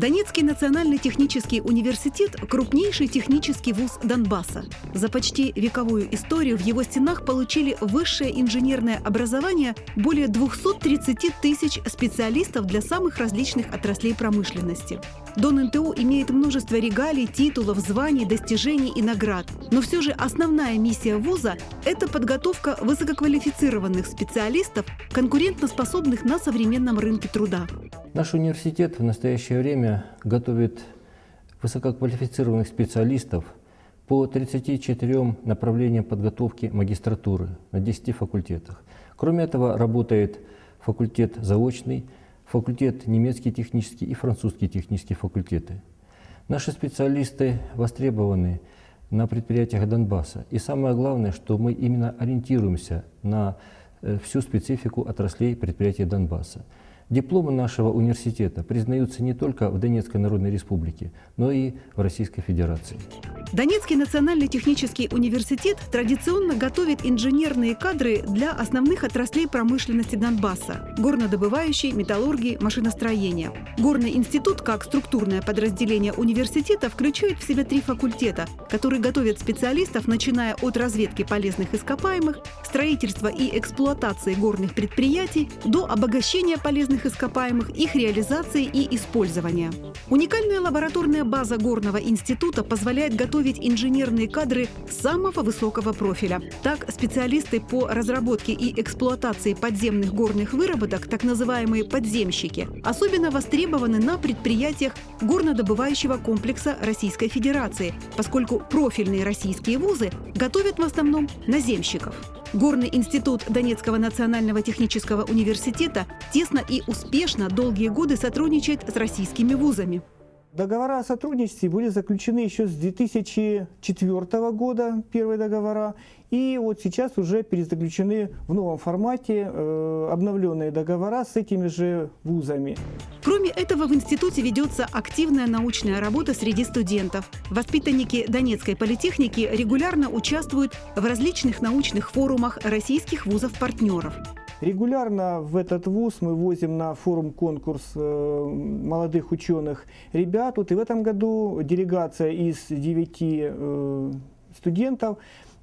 Донецкий национальный технический университет – крупнейший технический вуз Донбасса. За почти вековую историю в его стенах получили высшее инженерное образование более 230 тысяч специалистов для самых различных отраслей промышленности. Дон НТУ имеет множество регалий, титулов, званий, достижений и наград. Но все же основная миссия вуза – это подготовка высококвалифицированных специалистов, конкурентоспособных на современном рынке труда. Наш университет в настоящее время готовит высококвалифицированных специалистов по 34 направлениям подготовки магистратуры на 10 факультетах. Кроме этого, работает факультет заочный, факультет немецкий технический и французский технические факультеты. Наши специалисты востребованы на предприятиях Донбасса. И самое главное, что мы именно ориентируемся на э, всю специфику отраслей предприятий Донбасса. Дипломы нашего университета признаются не только в Донецкой Народной Республике, но и в Российской Федерации. Донецкий национальный технический университет традиционно готовит инженерные кадры для основных отраслей промышленности Донбасса – горнодобывающей, металлургии, машиностроения. Горный институт, как структурное подразделение университета, включает в себя три факультета, которые готовят специалистов, начиная от разведки полезных ископаемых, строительства и эксплуатации горных предприятий до обогащения полезных ископаемых, их реализации и использования. Уникальная лабораторная база Горного института позволяет готовить готовить инженерные кадры самого высокого профиля. Так, специалисты по разработке и эксплуатации подземных горных выработок, так называемые подземщики, особенно востребованы на предприятиях горнодобывающего комплекса Российской Федерации, поскольку профильные российские вузы готовят в основном наземщиков. Горный институт Донецкого национального технического университета тесно и успешно долгие годы сотрудничает с российскими вузами. Договора о сотрудничестве были заключены еще с 2004 года, первые договора, и вот сейчас уже перезаключены в новом формате э, обновленные договора с этими же вузами. Кроме этого, в институте ведется активная научная работа среди студентов. Воспитанники Донецкой политехники регулярно участвуют в различных научных форумах российских вузов-партнеров. Регулярно в этот вуз мы возим на форум-конкурс э, молодых ученых ребят. Вот и в этом году делегация из девяти э, студентов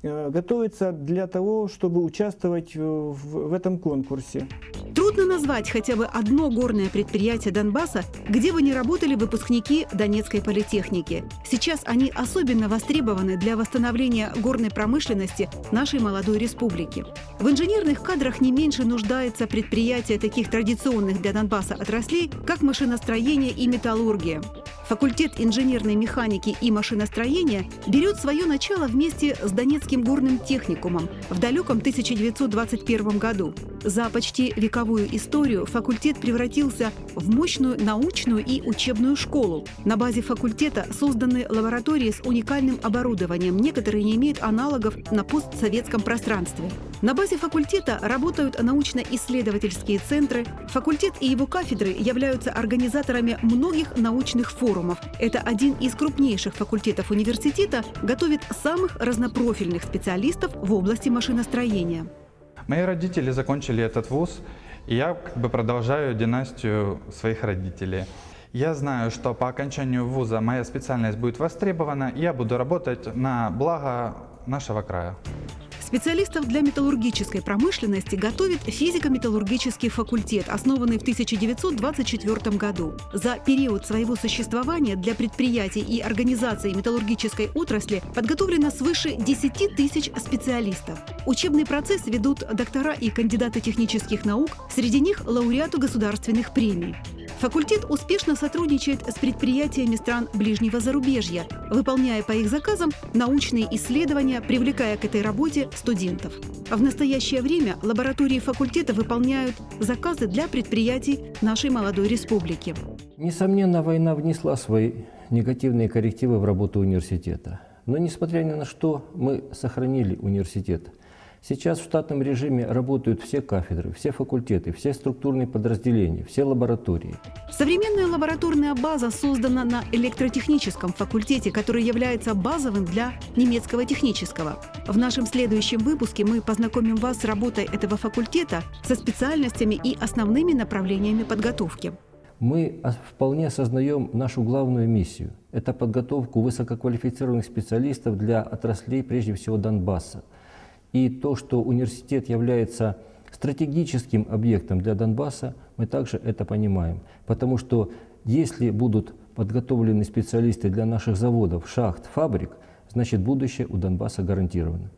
готовится для того, чтобы участвовать в, в этом конкурсе. Трудно назвать хотя бы одно горное предприятие Донбасса, где бы не работали выпускники Донецкой политехники. Сейчас они особенно востребованы для восстановления горной промышленности нашей молодой республики. В инженерных кадрах не меньше нуждается предприятие таких традиционных для Донбасса отраслей, как машиностроение и металлургия. Факультет инженерной механики и машиностроения берет свое начало вместе с Донецким горным техникумом в далеком 1921 году. За почти вековую историю факультет превратился в мощную научную и учебную школу. На базе факультета созданы лаборатории с уникальным оборудованием, некоторые не имеют аналогов на постсоветском пространстве. На базе факультета работают научно-исследовательские центры. Факультет и его кафедры являются организаторами многих научных форумов. Это один из крупнейших факультетов университета, готовит самых разнопрофильных специалистов в области машиностроения. Мои родители закончили этот вуз, и я как бы продолжаю династию своих родителей. Я знаю, что по окончанию вуза моя специальность будет востребована, и я буду работать на благо нашего края. Специалистов для металлургической промышленности готовит физико-металлургический факультет, основанный в 1924 году. За период своего существования для предприятий и организаций металлургической отрасли подготовлено свыше 10 тысяч специалистов. Учебный процесс ведут доктора и кандидаты технических наук, среди них лауреату государственных премий. Факультет успешно сотрудничает с предприятиями стран ближнего зарубежья, выполняя по их заказам научные исследования, привлекая к этой работе студентов. В настоящее время лаборатории факультета выполняют заказы для предприятий нашей молодой республики. Несомненно, война внесла свои негативные коррективы в работу университета. Но, несмотря ни на что, мы сохранили университет – Сейчас в штатном режиме работают все кафедры, все факультеты, все структурные подразделения, все лаборатории. Современная лабораторная база создана на электротехническом факультете, который является базовым для немецкого технического. В нашем следующем выпуске мы познакомим вас с работой этого факультета, со специальностями и основными направлениями подготовки. мы вполне осознаем нашу главную миссию. Это подготовку высококвалифицированных специалистов для отраслей, прежде всего Донбасса. И то, что университет является стратегическим объектом для Донбасса, мы также это понимаем. Потому что если будут подготовлены специалисты для наших заводов, шахт, фабрик, значит будущее у Донбасса гарантировано.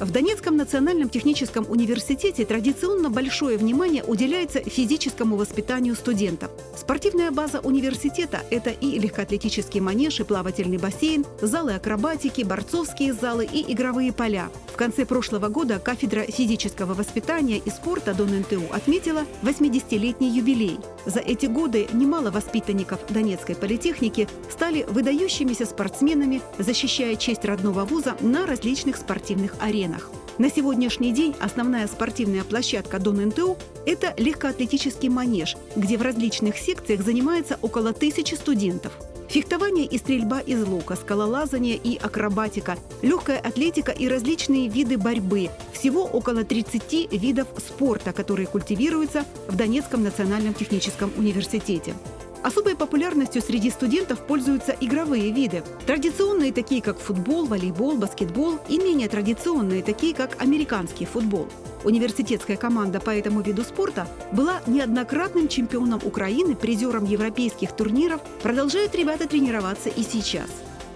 В Донецком национальном техническом университете традиционно большое внимание уделяется физическому воспитанию студентов. Спортивная база университета – это и легкоатлетический манеж, и плавательный бассейн, залы акробатики, борцовские залы и игровые поля. В конце прошлого года кафедра физического воспитания и спорта ДонНТУ отметила 80-летний юбилей. За эти годы немало воспитанников Донецкой политехники стали выдающимися спортсменами, защищая честь родного вуза на различных спортивных аренах. На сегодняшний день основная спортивная площадка Дон НТУ – это легкоатлетический манеж, где в различных секциях занимается около тысячи студентов. Фехтование и стрельба из лука, скалолазание и акробатика, легкая атлетика и различные виды борьбы. Всего около 30 видов спорта, которые культивируются в Донецком национальном техническом университете. Особой популярностью среди студентов пользуются игровые виды. Традиционные, такие как футбол, волейбол, баскетбол, и менее традиционные, такие как американский футбол. Университетская команда по этому виду спорта была неоднократным чемпионом Украины, призером европейских турниров, продолжают ребята тренироваться и сейчас.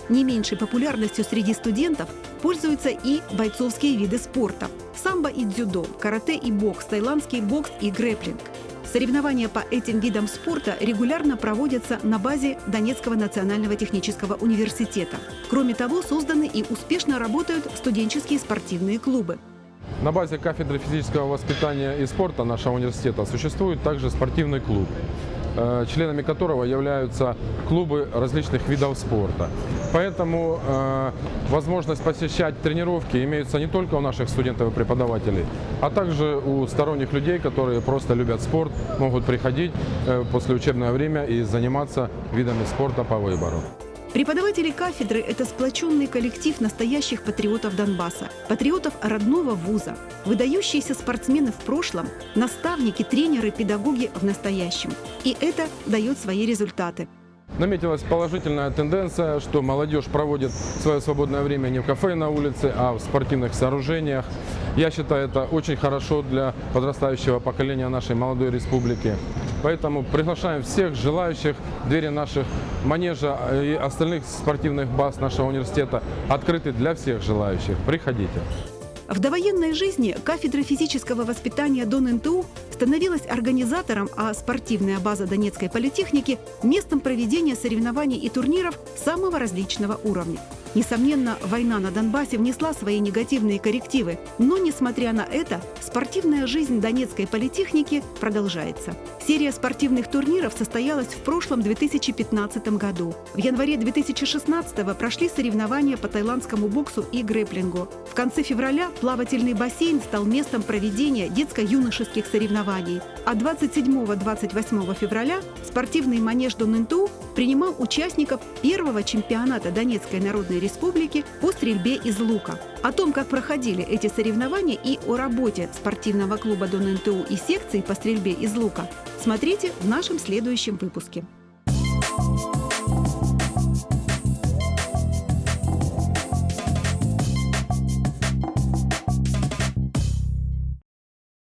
Не меньшей популярностью среди студентов пользуются и бойцовские виды спорта – самбо и дзюдо, карате и бокс, таиландский бокс и грэплинг – Соревнования по этим видам спорта регулярно проводятся на базе Донецкого национального технического университета. Кроме того, созданы и успешно работают студенческие спортивные клубы. На базе кафедры физического воспитания и спорта нашего университета существует также спортивный клуб. Э, членами которого являются клубы различных видов спорта. Поэтому э, возможность посещать тренировки имеется не только у наших студентов и преподавателей, а также у сторонних людей, которые просто любят спорт, могут приходить э, после учебное время и заниматься видами спорта по выбору. Преподаватели кафедры – это сплоченный коллектив настоящих патриотов Донбасса, патриотов родного вуза, выдающиеся спортсмены в прошлом, наставники, тренеры, педагоги в настоящем. И это дает свои результаты. Наметилась положительная тенденция, что молодежь проводит свое свободное время не в кафе на улице, а в спортивных сооружениях. Я считаю, это очень хорошо для подрастающего поколения нашей молодой республики. Поэтому приглашаем всех желающих. Двери наших манежа и остальных спортивных баз нашего университета открыты для всех желающих. Приходите. В довоенной жизни кафедра физического воспитания Дон НТУ становилась организатором, а спортивная база Донецкой политехники – местом проведения соревнований и турниров самого различного уровня. Несомненно, война на Донбассе внесла свои негативные коррективы, но, несмотря на это, спортивная жизнь Донецкой политехники продолжается. Серия спортивных турниров состоялась в прошлом 2015 году. В январе 2016 прошли соревнования по тайландскому боксу и грэплингу. В конце февраля плавательный бассейн стал местом проведения детско-юношеских соревнований. А 27-28 февраля спортивный манеж Донынту принимал участников первого чемпионата Донецкой Народной Республики по стрельбе из лука. О том, как проходили эти соревнования и о работе спортивного клуба Дон НТУ и секции по стрельбе из лука, смотрите в нашем следующем выпуске.